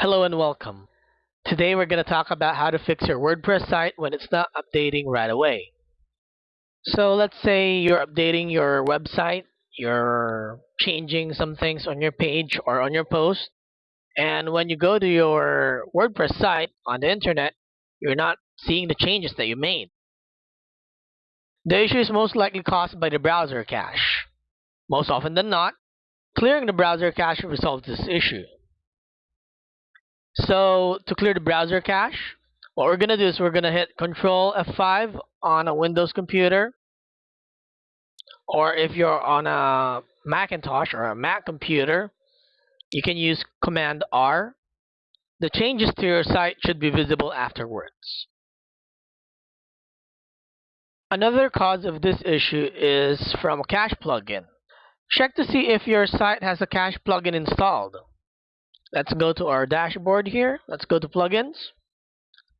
Hello and welcome. Today we're going to talk about how to fix your WordPress site when it's not updating right away. So let's say you're updating your website, you're changing some things on your page or on your post, and when you go to your WordPress site on the internet, you're not seeing the changes that you made. The issue is most likely caused by the browser cache. Most often than not, clearing the browser cache resolves this issue. So to clear the browser cache, what we're going to do is we're going to hit Control F5 on a Windows computer. Or if you're on a Macintosh or a Mac computer, you can use Command R. The changes to your site should be visible afterwards. Another cause of this issue is from a cache plugin. Check to see if your site has a cache plugin installed. Let's go to our dashboard here. Let's go to plugins.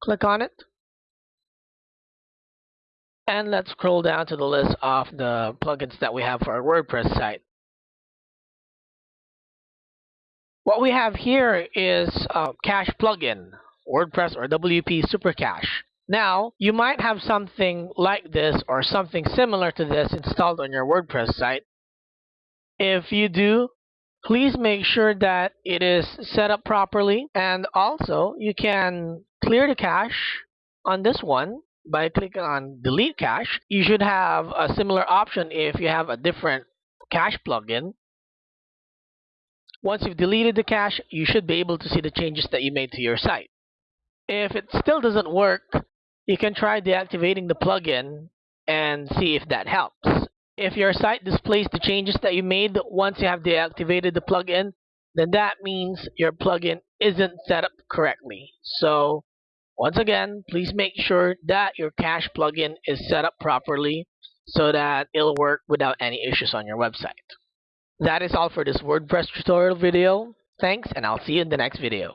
Click on it. And let's scroll down to the list of the plugins that we have for our WordPress site. What we have here is a cache plugin, WordPress or WP Super Cache. Now, you might have something like this or something similar to this installed on your WordPress site. If you do, please make sure that it is set up properly and also you can clear the cache on this one by clicking on delete cache. You should have a similar option if you have a different cache plugin. Once you've deleted the cache you should be able to see the changes that you made to your site. If it still doesn't work you can try deactivating the plugin and see if that helps if your site displays the changes that you made once you have deactivated the plugin, then that means your plugin isn't set up correctly. So once again, please make sure that your cache plugin is set up properly so that it'll work without any issues on your website. That is all for this WordPress tutorial video. Thanks, and I'll see you in the next video.